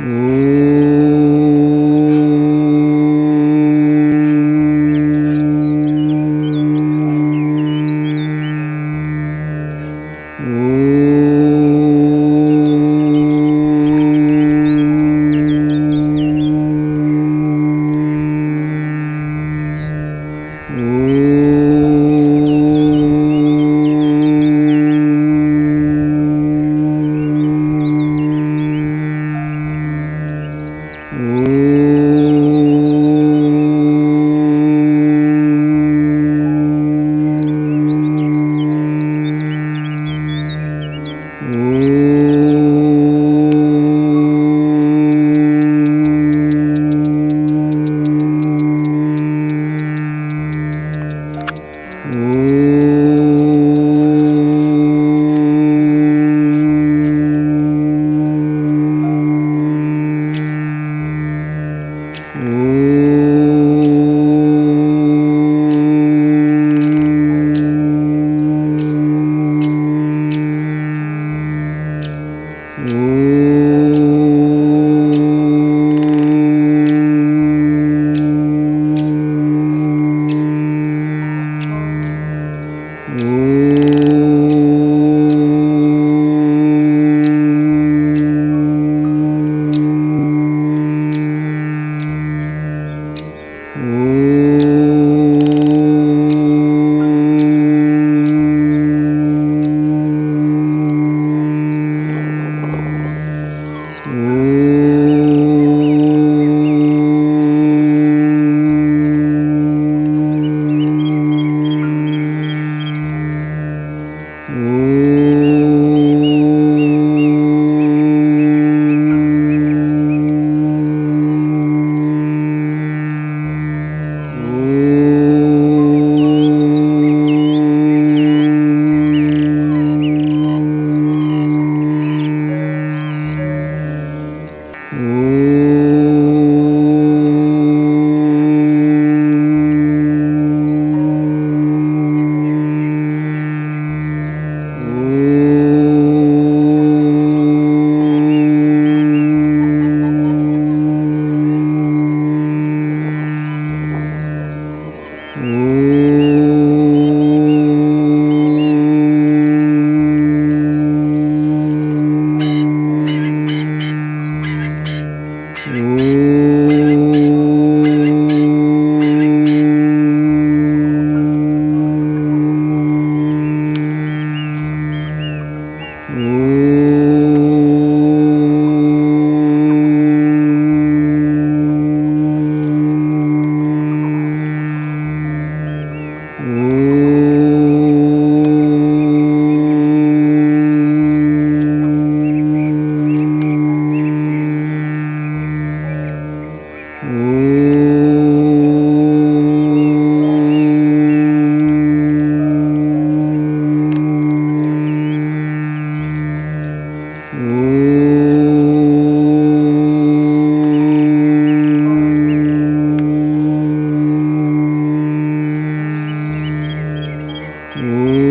Ooh. A Hum.